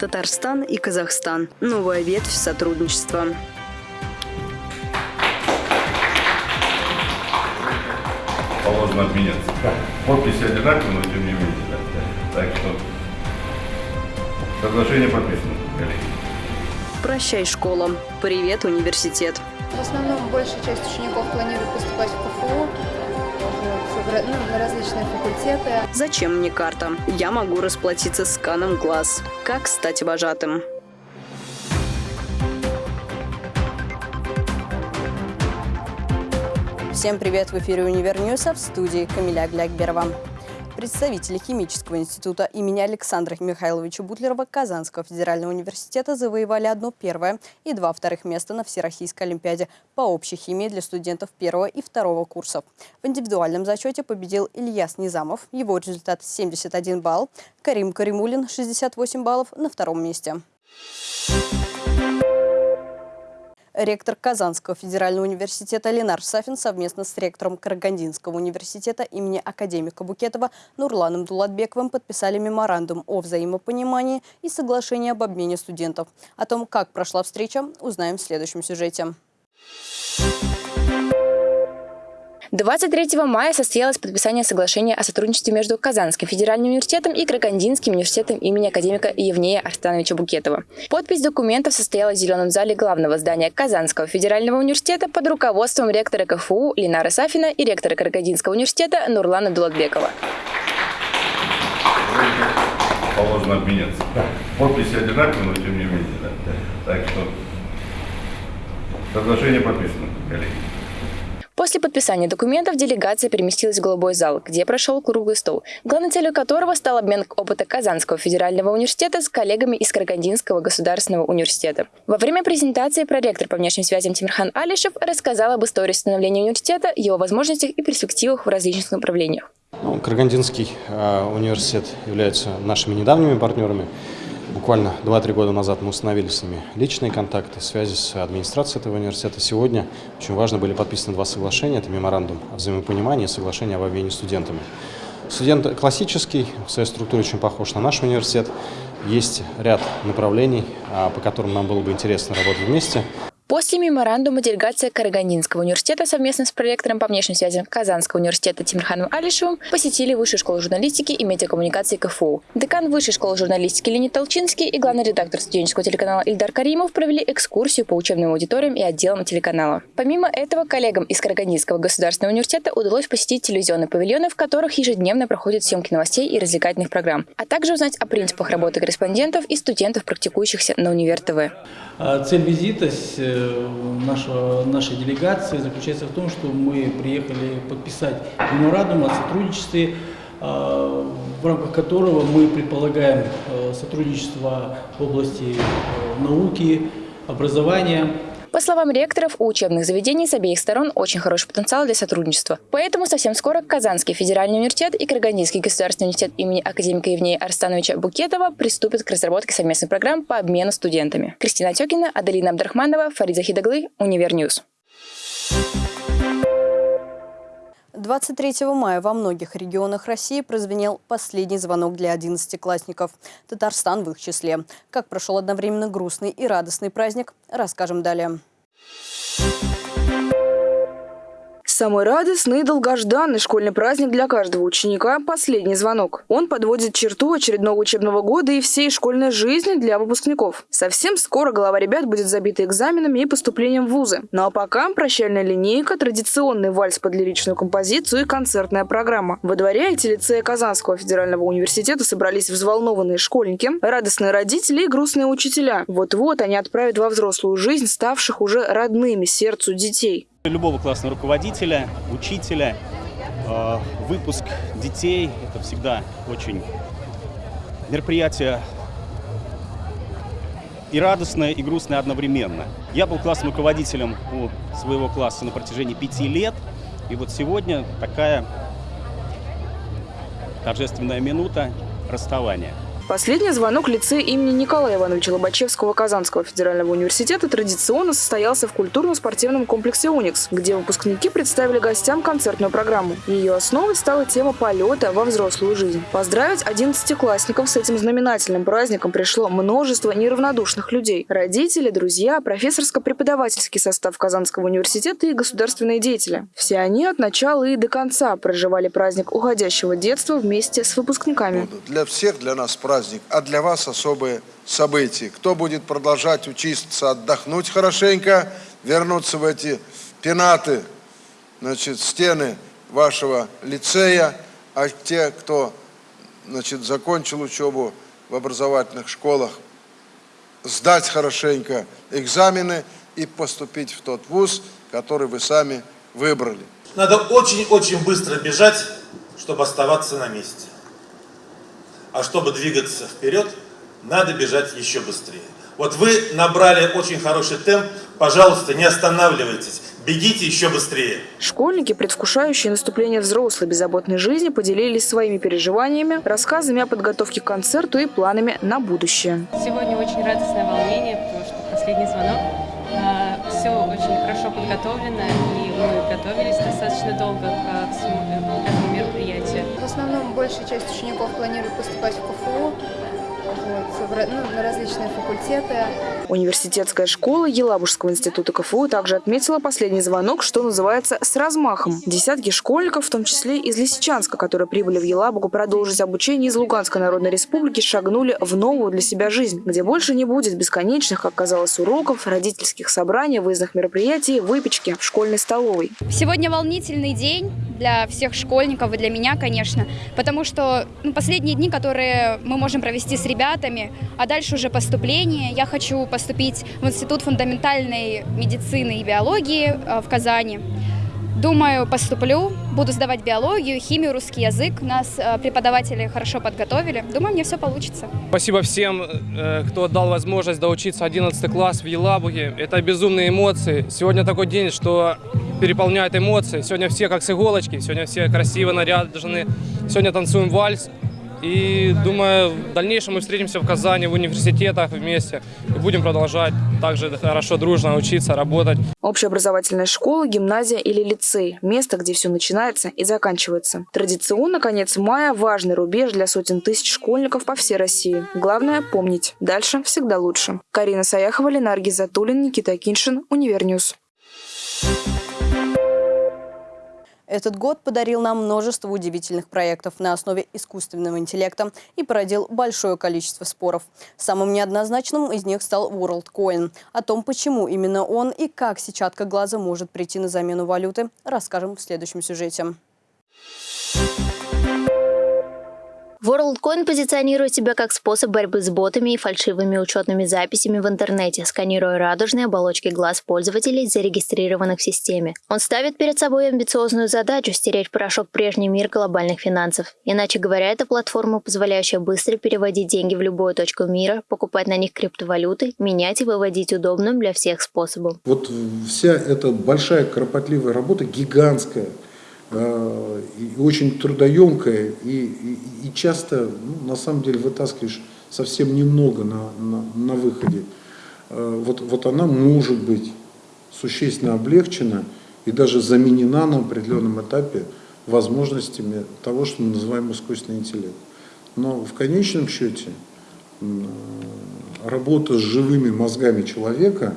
Татарстан и Казахстан. Новая ветвь сотрудничества. Положено обменяться. Подписи одинаковые, но тем не менее. Да. Так что соглашение подписано, коллеги. Прощай, школа. Привет, университет. В основном большая часть учеников планирует поступать в КФУ, ну, на различные факультеты. Зачем мне карта? Я могу расплатиться сканом глаз. Как стать вожатым? Всем привет! В эфире Univer News, а в студии Камиля Глякберова. Представители Химического института имени Александра Михайловича Бутлерова Казанского федерального университета завоевали одно первое и два вторых места на Всероссийской олимпиаде по общей химии для студентов первого и второго курсов. В индивидуальном зачете победил Ильяс Низамов, его результат 71 балл, Карим Каримулин 68 баллов на втором месте. Ректор Казанского федерального университета Ленар Сафин совместно с ректором Карагандинского университета имени академика Букетова Нурланом Дулатбековым подписали меморандум о взаимопонимании и соглашении об обмене студентов. О том, как прошла встреча, узнаем в следующем сюжете. 23 мая состоялось подписание соглашения о сотрудничестве между Казанским федеральным университетом и Карагандинским университетом имени академика Евнея Арстановича Букетова. Подпись документов состоялась в зеленом зале главного здания Казанского федерального университета под руководством ректора КФУ Ленара Сафина и ректора Карагандинского университета Нурлана Дулатбекова. Положено обменяться. Подписи одинаковые, но тем не менее. Да. Так что соглашение подписано, коллеги. После подписания документов делегация переместилась в Голубой зал, где прошел круглый стол, главной целью которого стал обмен опыта Казанского федерального университета с коллегами из Карагандинского государственного университета. Во время презентации проректор по внешним связям Тимирхан Алишев рассказал об истории становления университета, его возможностях и перспективах в различных направлениях. Ну, Карагандинский э, университет является нашими недавними партнерами. Буквально 2-3 года назад мы установили с ними личные контакты, связи с администрацией этого университета. Сегодня очень важно были подписаны два соглашения. Это меморандум о взаимопонимании и соглашение об обмене студентами. Студент классический, в своей структуре очень похож на наш университет. Есть ряд направлений, а, по которым нам было бы интересно работать вместе. После меморандума делегация Карагандинского университета совместно с проректором по внешним связям Казанского университета Тимирханом Алишевым посетили Высшую школу журналистики и медиакоммуникации КФУ. Декан Высшей школы журналистики Леонид Толчинский и главный редактор студенческого телеканала Ильдар Каримов провели экскурсию по учебным аудиториям и отделам телеканала. Помимо этого, коллегам из Карагандинского государственного университета удалось посетить телевизионные павильоны, в которых ежедневно проходят съемки новостей и развлекательных программ, а также узнать о принципах работы корреспондентов и студентов, практикующихся на Univer TV. А цель визита э, нашей делегации заключается в том, что мы приехали подписать меморандум о сотрудничестве, а, в рамках которого мы предполагаем э, сотрудничество в области э, науки, образования, по словам ректоров, у учебных заведений с обеих сторон очень хороший потенциал для сотрудничества. Поэтому совсем скоро Казанский федеральный университет и Карагандинский государственный университет имени академика Евнея Арстановича Букетова приступят к разработке совместных программ по обмену студентами. Кристина Тёкина, Аделина Абдрахманова, Фарид Захитоглы, Univer News. 23 мая во многих регионах России прозвенел последний звонок для одиннадцатиклассников. Татарстан в их числе. Как прошел одновременно грустный и радостный праздник, расскажем далее. Thank you Самый радостный и долгожданный школьный праздник для каждого ученика – последний звонок. Он подводит черту очередного учебного года и всей школьной жизни для выпускников. Совсем скоро голова ребят будет забита экзаменами и поступлением в вузы. Ну а пока прощальная линейка, традиционный вальс под лиричную композицию и концертная программа. Во дворе эти лицея Казанского федерального университета собрались взволнованные школьники, радостные родители и грустные учителя. Вот-вот они отправят во взрослую жизнь ставших уже родными сердцу детей. Любого классного руководителя, учителя, э, выпуск детей – это всегда очень мероприятие и радостное, и грустное одновременно. Я был классным руководителем у своего класса на протяжении пяти лет, и вот сегодня такая торжественная минута расставания. Последний звонок лицея имени Николая Ивановича Лобачевского Казанского федерального университета традиционно состоялся в культурно-спортивном комплексе «Уникс», где выпускники представили гостям концертную программу. Ее основой стала тема полета во взрослую жизнь. Поздравить одиннадцатиклассников с этим знаменательным праздником пришло множество неравнодушных людей. Родители, друзья, профессорско-преподавательский состав Казанского университета и государственные деятели. Все они от начала и до конца проживали праздник уходящего детства вместе с выпускниками. Для всех, для нас праздник, а для вас особые события. Кто будет продолжать учиться, отдохнуть хорошенько, вернуться в эти пенаты, значит, стены вашего лицея, а те, кто значит, закончил учебу в образовательных школах, сдать хорошенько экзамены и поступить в тот вуз, который вы сами выбрали. Надо очень-очень быстро бежать, чтобы оставаться на месте. А чтобы двигаться вперед, надо бежать еще быстрее. Вот вы набрали очень хороший темп, пожалуйста, не останавливайтесь, бегите еще быстрее. Школьники, предвкушающие наступление взрослой беззаботной жизни, поделились своими переживаниями, рассказами о подготовке к концерту и планами на будущее. Сегодня очень радостное волнение, потому что последний звонок. Все очень хорошо подготовлено, и мы готовились достаточно долго к этому мероприятию. В основном большая часть учеников планирует поступать в КФУ, вот, ну, на различные факультеты. Университетская школа Елабужского института КФУ также отметила последний звонок, что называется, с размахом. Десятки школьников, в том числе из Лисичанска, которые прибыли в Елабугу продолжить обучение из Луганской Народной Республики, шагнули в новую для себя жизнь, где больше не будет бесконечных, как казалось, уроков, родительских собраний, выездных мероприятий, выпечки в школьной столовой. Сегодня волнительный день для всех школьников и для меня, конечно, потому что ну, последние дни, которые мы можем провести с ребятами, а дальше уже поступление. Я хочу поступить в Институт фундаментальной медицины и биологии э, в Казани. Думаю, поступлю, буду сдавать биологию, химию, русский язык. Нас э, преподаватели хорошо подготовили. Думаю, мне все получится. Спасибо всем, э, кто дал возможность доучиться 11 класс в Елабуге. Это безумные эмоции. Сегодня такой день, что переполняет эмоции. Сегодня все как с иголочки, сегодня все красиво наряжены. Сегодня танцуем вальс. И думаю, в дальнейшем мы встретимся в Казани, в университетах вместе и будем продолжать также хорошо, дружно учиться, работать. Общеобразовательная школа, гимназия или лицей – место, где все начинается и заканчивается. Традиционно конец мая – важный рубеж для сотен тысяч школьников по всей России. Главное – помнить. Дальше всегда лучше. Карина Саяхова, Ленар Гиззатуллин, Никита Киншин, Univer News. Этот год подарил нам множество удивительных проектов на основе искусственного интеллекта и породил большое количество споров. Самым неоднозначным из них стал WorldCoin. О том, почему именно он и как сетчатка глаза может прийти на замену валюты, расскажем в следующем сюжете. WorldCoin позиционирует себя как способ борьбы с ботами и фальшивыми учетными записями в интернете, сканируя радужные оболочки глаз пользователей, зарегистрированных в системе. Он ставит перед собой амбициозную задачу стереть порошок прежний мир глобальных финансов. Иначе говоря, это платформа, позволяющая быстро переводить деньги в любую точку мира, покупать на них криптовалюты, менять и выводить удобным для всех способом. Вот вся эта большая кропотливая работа, гигантская, и очень трудоемкая, и, и, и часто, ну, на самом деле, вытаскиваешь совсем немного на, на, на выходе. Э, вот, вот она может быть существенно облегчена и даже заменена на определенном этапе возможностями того, что мы называем искусственный интеллект. Но в конечном счете работа с живыми мозгами человека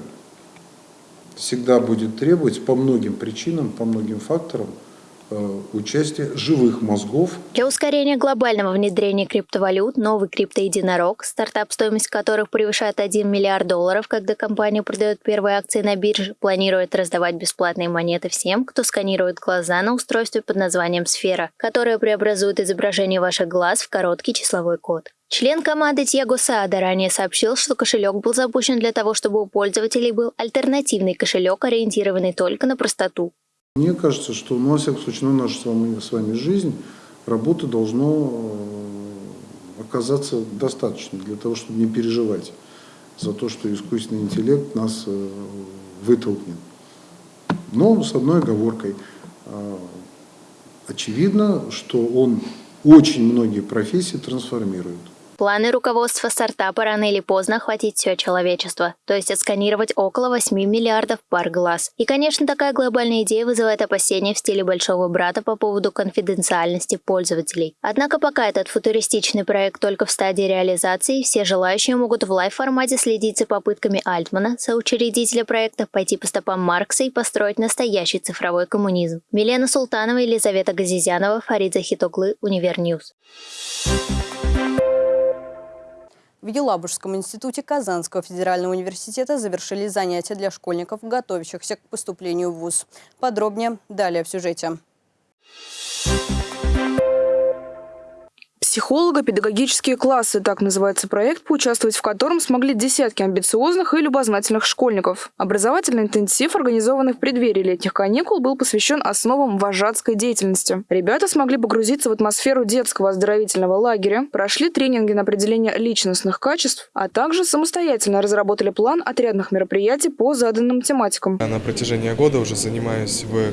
всегда будет требовать по многим причинам, по многим факторам Э, участие живых мозгов. Для ускорения глобального внедрения криптовалют новый криптоединорог, стартап, стоимость которых превышает 1 миллиард долларов, когда компания продает первые акции на бирже, планирует раздавать бесплатные монеты всем, кто сканирует глаза на устройстве под названием «Сфера», которое преобразует изображение ваших глаз в короткий числовой код. Член команды Тьяго Саада ранее сообщил, что кошелек был запущен для того, чтобы у пользователей был альтернативный кошелек, ориентированный только на простоту. Мне кажется, что, ну, во всяком случае, на нашу с вами, с вами жизнь работы должно э, оказаться достаточно для того, чтобы не переживать за то, что искусственный интеллект нас э, вытолкнет. Но с одной оговоркой. Э, очевидно, что он очень многие профессии трансформирует. Планы руководства стартапа рано или поздно охватить все человечество, то есть отсканировать около 8 миллиардов пар глаз. И, конечно, такая глобальная идея вызывает опасения в стиле большого брата по поводу конфиденциальности пользователей. Однако пока этот футуристичный проект только в стадии реализации, все желающие могут в лайв-формате следить за попытками Альтмана, соучредителя проекта, пойти по стопам Маркса и построить настоящий цифровой коммунизм. Милена Султанова, Елизавета Газизянова, Фарид Захитоглы, Univer News. В Елабужском институте Казанского федерального университета завершили занятия для школьников, готовящихся к поступлению в ВУЗ. Подробнее далее в сюжете. Психолого-педагогические классы – так называется проект, поучаствовать в котором смогли десятки амбициозных и любознательных школьников. Образовательный интенсив, организованный в преддверии летних каникул, был посвящен основам вожатской деятельности. Ребята смогли погрузиться в атмосферу детского оздоровительного лагеря, прошли тренинги на определение личностных качеств, а также самостоятельно разработали план отрядных мероприятий по заданным тематикам. На протяжении года уже занимаюсь в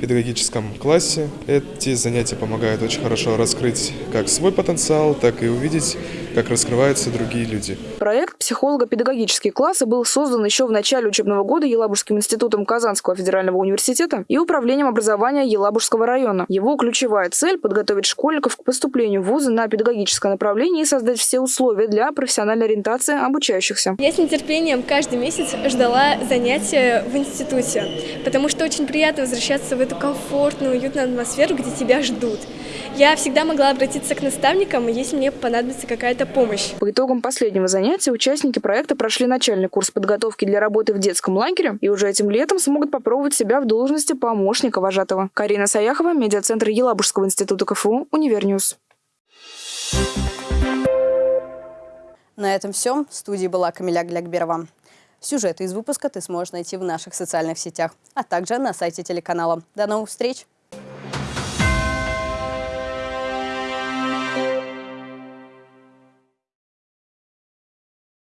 педагогическом классе. Эти занятия помогают очень хорошо раскрыть как свой потенциал, так и увидеть, как раскрываются другие люди. Проект «Психолого-педагогические классы» был создан еще в начале учебного года Елабужским институтом Казанского федерального университета и Управлением образования Елабужского района. Его ключевая цель – подготовить школьников к поступлению в вузы на педагогическое направление и создать все условия для профессиональной ориентации обучающихся. Я с нетерпением каждый месяц ждала занятия в институте, потому что очень приятно возвращаться в эту комфортную, уютную атмосферу, где тебя ждут. Я всегда могла обратиться к наставникам, если мне понадобится какая-то помощь. По итогам последнего занятия участники проекта прошли начальный курс подготовки для работы в детском лагере и уже этим летом смогут попробовать себя в должности помощника вожатого. Карина Саяхова, медиацентр Елабужского института КФУ, Univer News. На этом все. В студии была Камиля Глякберова. Сюжеты из выпуска ты сможешь найти в наших социальных сетях, а также на сайте телеканала. До новых встреч!